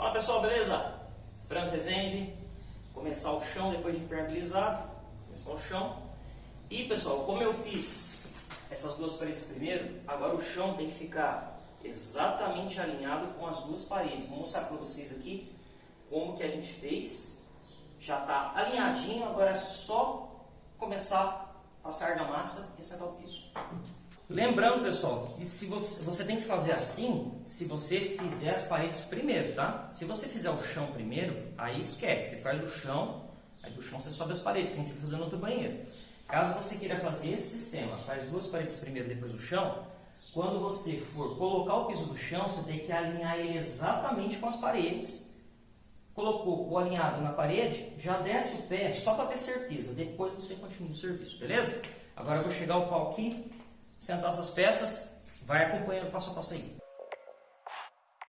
Fala pessoal, beleza? Franz Rezende, começar o chão depois de impermeabilizado, começar o chão. E pessoal, como eu fiz essas duas paredes primeiro, agora o chão tem que ficar exatamente alinhado com as duas paredes. Vou mostrar para vocês aqui como que a gente fez. Já está alinhadinho, agora é só começar a passar da massa e sentar o piso. Lembrando, pessoal, que se você, você tem que fazer assim se você fizer as paredes primeiro, tá? Se você fizer o chão primeiro, aí esquece. Você faz o chão, aí do chão você sobe as paredes, que a gente vai fazer no outro banheiro. Caso você queira fazer esse sistema, faz duas paredes primeiro, depois o chão, quando você for colocar o piso do chão, você tem que alinhar ele exatamente com as paredes. Colocou o alinhado na parede, já desce o pé só para ter certeza. Depois você continua o serviço, beleza? Agora eu vou chegar o pau aqui sentar essas peças, vai acompanhando passo a passo aí.